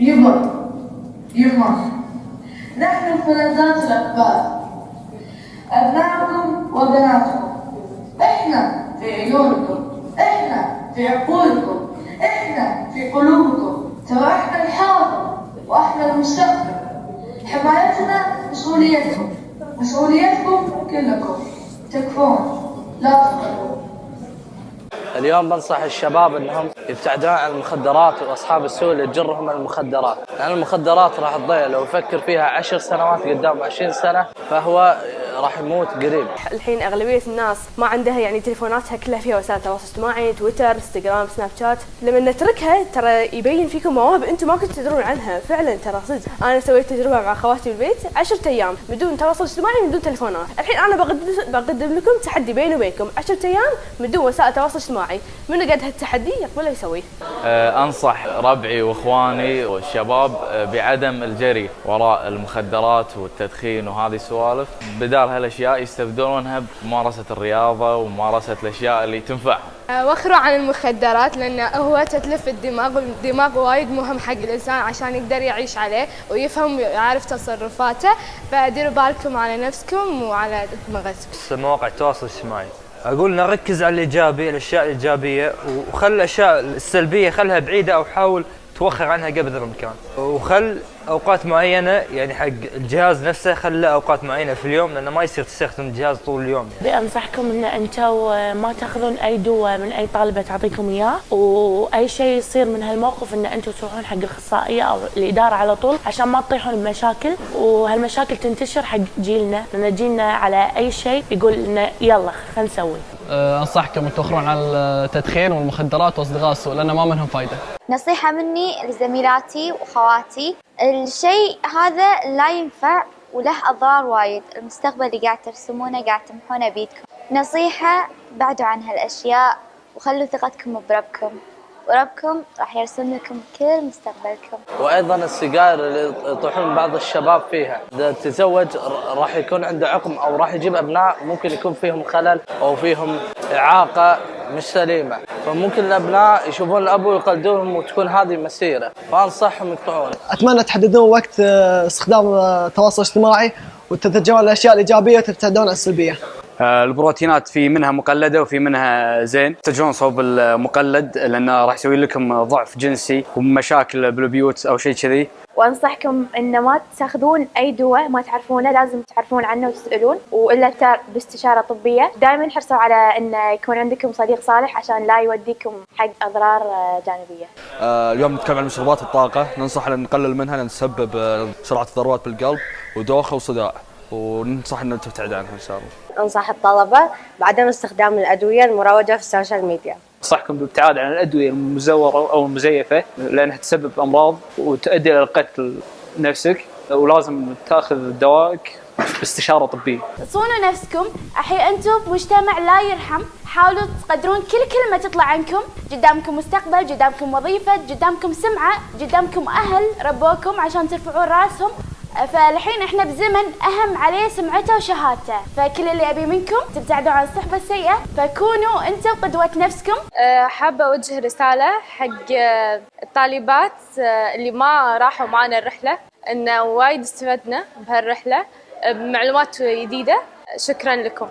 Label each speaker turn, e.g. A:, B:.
A: يبا يما نحن الفلذات الأكبار أبنائكم وبناتكم. إحنا في عيونكم إحنا في عقولكم إحنا في قلوبكم. ترى إحنا الحاضر وإحنا المستقبل. حمايتنا مسؤوليتكم مسؤوليتكم كلكم. تكفون لا تقلقوا
B: اليوم بنصح الشباب إنهم يبتعدون عن المخدرات وأصحاب السوء اللي تجرهم المخدرات، لأن المخدرات راح تضيع لو يفكر فيها عشر سنوات قدام 20 سنة فهو راح يموت قريب.
C: الحين أغلبية الناس ما عندها يعني تليفوناتها كلها فيها وسائل تواصل اجتماعي تويتر إنستغرام سناب شات. لما نتركها ترى يبين فيكم مواهب أنتم ما كنتوا تدرون عنها. فعلا ترى صدق. أنا سويت تجربة مع خواتي بالبيت 10 أيام بدون تواصل اجتماعي بدون تليفونات. الحين أنا بقدم بقدم لكم تحدي بيني وبينكم. 10 أيام بدون وسائل تواصل اجتماعي. من قد هالتحدي؟ يقبله يسويه.
D: آه، أنصح ربعي وإخواني والشباب آه، بعدم الجري وراء المخدرات والتدخين وهذه السوالف بدال هالاشياء يستبدلونها بممارسة الرياضة وممارسة الأشياء اللي تنفعهم
E: وخروا عن المخدرات لأنه هو تتلف الدماغ والدماغ وايد مهم حق الإنسان عشان يقدر يعيش عليه ويفهم ويعرف تصرفاته. فديروا بالكم على نفسكم وعلى دماغتكم.
F: مواقع التواصل الاجتماعي. أقول نركز على الإيجابي الأشياء الإيجابية وخل الأشياء السلبية خلها بعيدة أو حاول توخر عنها قدر الامكان وخل أوقات معينة يعني حق الجهاز نفسه خله أوقات معينة في اليوم لأنه ما يصير تستخدم الجهاز طول اليوم
G: يعني. بانصحكم إن أنتم ما تأخذون أي دواء من أي طالبة تعطيكم إياه وأي شيء يصير من هالموقف إن أنتم تروحون حق الأخصائية أو الإدارة على طول عشان ما تطيحون بمشاكل وهالمشاكل تنتشر حق جيلنا لأن جيلنا على أي شيء يقول انه يلا خلينا نسوي
H: انصحكم ان توخرون عن التدخين والمخدرات وأصدقاء السوء لأن ما منهم فايدة.
I: نصيحة مني لزميلاتي وأخواتي الشيء هذا لا ينفع وله أضرار وايد، المستقبل اللي قاعد ترسمونه قاعد تمحونه بيدكم. نصيحة بعدوا عن هالأشياء وخلوا ثقتكم بربكم. وربكم راح يرسم لكم كل مستقبلكم.
B: وأيضا السجائر اللي يطيحون بعض الشباب فيها. إذا تزوج راح يكون عنده عقم أو راح يجيب أبناء ممكن يكون فيهم خلل أو فيهم إعاقة مش سليمة. فممكن الأبناء يشوفون الأب ويقلدونهم وتكون هذه مسيرة. فأنصحهم يقطعون
J: أتمنى تحددون وقت استخدام التواصل الاجتماعي وتتجهون الأشياء الإيجابية وتبتعدون عن السلبية.
K: البروتينات في منها مقلدة وفي منها زين. تتجهون صوب المقلد لأنه راح يسوي لكم ضعف جنسي ومشاكل بالبيوت أو شيء كذي.
G: وأنصحكم إن ما تاخذون أي دواء ما تعرفونه لازم تعرفون عنه وتسألون. وإلا باستشارة طبية. دائما حرصوا على إن يكون عندكم صديق صالح عشان لا يوديكم حق أضرار جانبية.
L: آه اليوم نتكلم عن مشروبات الطاقة. ننصح إن نقلل منها لأن تسبب سرعة الضربات بالقلب ودوخة وصداع. وننصح ان تبتعد عنها إن شاء الله.
M: أنصح الطلبة بعدم استخدام الأدوية المروجة في ال social
N: media. أنصحكم بالابتعاد عن الأدوية المزورة أو المزيفة لأنها تسبب أمراض وتؤدي إلى قتل نفسك ولازم تأخذ دوائك باستشارة طبية.
O: صونوا نفسكم، الحين أنتم بمجتمع لا يرحم، حاولوا تقدرون كل كلمة تطلع عنكم، قدامكم مستقبل، قدامكم وظيفة، قدامكم سمعة، قدامكم أهل ربوكم عشان ترفعون راسهم، فالحين إحنا بزمن أهم عليه سمعته وشهادته. فكل اللي أبي منكم تبتعدوا عن الصحبة السيئة فكونوا أنتم قدوة نفسكم.
E: حابة أوجه رسالة حق الطالبات اللي ما راحوا معنا الرحلة إن وايد استفدنا بهالرحلة بمعلومات جديدة. شكرا لكم.